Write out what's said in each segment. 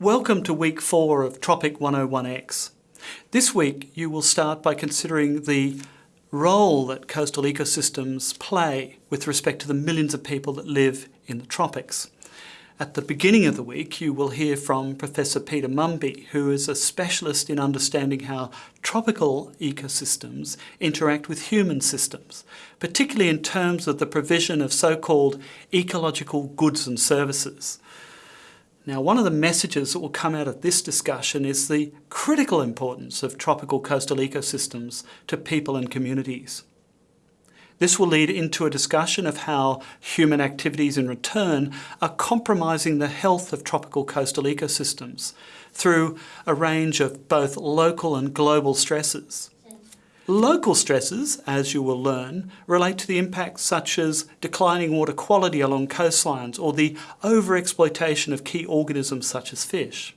Welcome to week four of Tropic 101X. This week you will start by considering the role that coastal ecosystems play with respect to the millions of people that live in the tropics. At the beginning of the week you will hear from Professor Peter Mumby who is a specialist in understanding how tropical ecosystems interact with human systems, particularly in terms of the provision of so-called ecological goods and services. Now, one of the messages that will come out of this discussion is the critical importance of tropical coastal ecosystems to people and communities. This will lead into a discussion of how human activities in return are compromising the health of tropical coastal ecosystems through a range of both local and global stresses. Local stresses, as you will learn, relate to the impacts such as declining water quality along coastlines or the overexploitation of key organisms such as fish.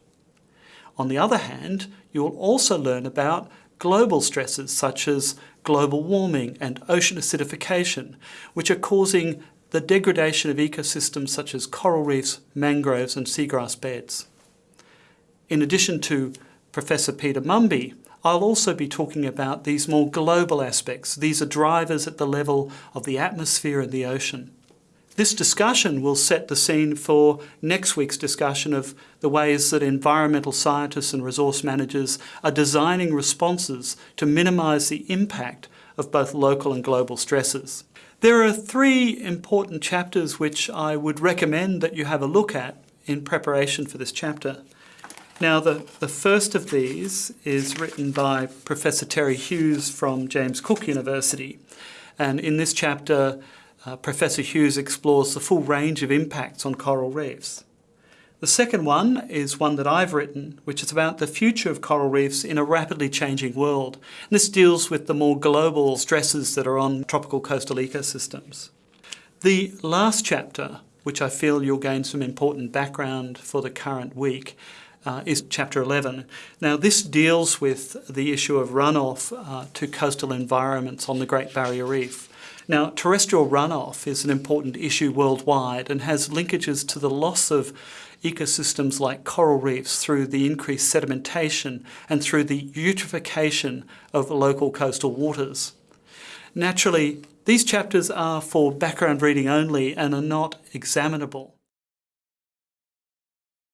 On the other hand, you will also learn about global stresses such as global warming and ocean acidification, which are causing the degradation of ecosystems such as coral reefs, mangroves and seagrass beds. In addition to Professor Peter Mumby, I'll also be talking about these more global aspects. These are drivers at the level of the atmosphere and the ocean. This discussion will set the scene for next week's discussion of the ways that environmental scientists and resource managers are designing responses to minimise the impact of both local and global stresses. There are three important chapters which I would recommend that you have a look at in preparation for this chapter. Now, the, the first of these is written by Professor Terry Hughes from James Cook University. And in this chapter, uh, Professor Hughes explores the full range of impacts on coral reefs. The second one is one that I've written, which is about the future of coral reefs in a rapidly changing world. And this deals with the more global stresses that are on tropical coastal ecosystems. The last chapter, which I feel you'll gain some important background for the current week, uh, is chapter 11. Now this deals with the issue of runoff uh, to coastal environments on the Great Barrier Reef. Now terrestrial runoff is an important issue worldwide and has linkages to the loss of ecosystems like coral reefs through the increased sedimentation and through the eutrophication of local coastal waters. Naturally, these chapters are for background reading only and are not examinable.